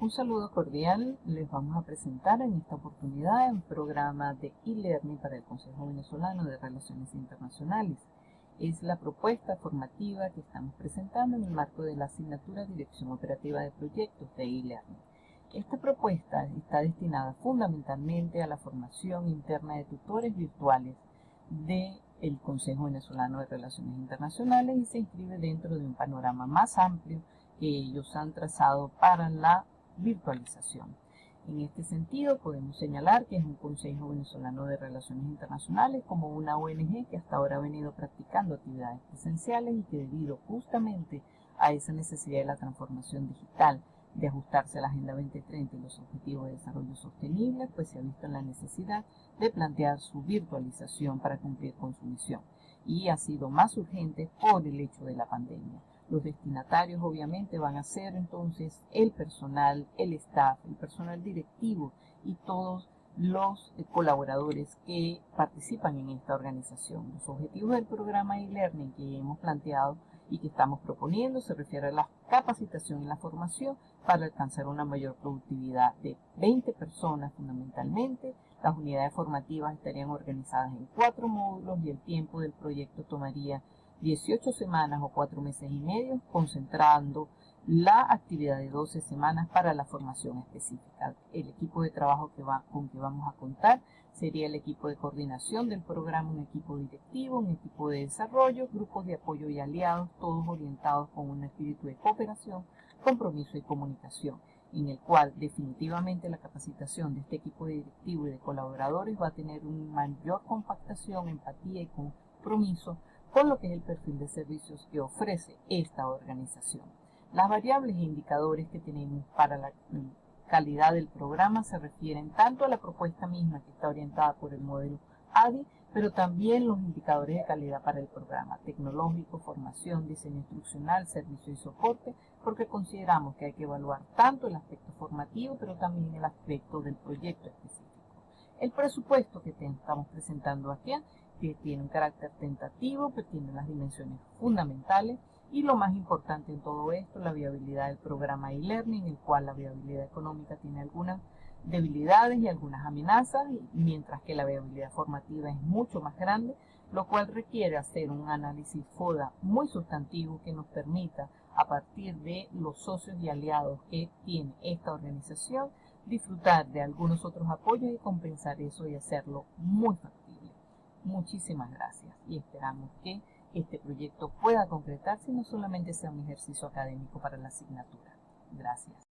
Un saludo cordial, les vamos a presentar en esta oportunidad un programa de e-learning para el Consejo Venezolano de Relaciones Internacionales. Es la propuesta formativa que estamos presentando en el marco de la asignatura Dirección Operativa de Proyectos de e-learning. Esta propuesta está destinada fundamentalmente a la formación interna de tutores virtuales del Consejo Venezolano de Relaciones Internacionales y se inscribe dentro de un panorama más amplio que ellos han trazado para la virtualización. En este sentido, podemos señalar que es un Consejo Venezolano de Relaciones Internacionales como una ONG que hasta ahora ha venido practicando actividades presenciales y que debido justamente a esa necesidad de la transformación digital, de ajustarse a la Agenda 2030 y los Objetivos de Desarrollo Sostenible, pues se ha visto en la necesidad de plantear su virtualización para cumplir con su misión. Y ha sido más urgente por el hecho de la pandemia. Los destinatarios obviamente van a ser entonces el personal, el staff, el personal directivo y todos los colaboradores que participan en esta organización. Los objetivos del programa e-learning que hemos planteado y que estamos proponiendo se refiere a la capacitación y la formación para alcanzar una mayor productividad de 20 personas fundamentalmente. Las unidades formativas estarían organizadas en cuatro módulos y el tiempo del proyecto tomaría 18 semanas o 4 meses y medio, concentrando la actividad de 12 semanas para la formación específica. El equipo de trabajo con que vamos a contar sería el equipo de coordinación del programa, un equipo directivo, un equipo de desarrollo, grupos de apoyo y aliados, todos orientados con un espíritu de cooperación, compromiso y comunicación, en el cual definitivamente la capacitación de este equipo directivo y de colaboradores va a tener una mayor compactación, empatía y compromiso con lo que es el perfil de servicios que ofrece esta organización. Las variables e indicadores que tenemos para la calidad del programa se refieren tanto a la propuesta misma que está orientada por el modelo ADI, pero también los indicadores de calidad para el programa tecnológico, formación, diseño instruccional, servicio y soporte, porque consideramos que hay que evaluar tanto el aspecto formativo, pero también el aspecto del proyecto específico. El presupuesto que te estamos presentando aquí que tiene un carácter tentativo, que tiene las dimensiones fundamentales y lo más importante en todo esto, la viabilidad del programa e-learning, el cual la viabilidad económica tiene algunas debilidades y algunas amenazas, mientras que la viabilidad formativa es mucho más grande, lo cual requiere hacer un análisis FODA muy sustantivo que nos permita, a partir de los socios y aliados que tiene esta organización, disfrutar de algunos otros apoyos y compensar eso y hacerlo muy factible. Muchísimas gracias y esperamos que este proyecto pueda concretarse y no solamente sea un ejercicio académico para la asignatura. Gracias.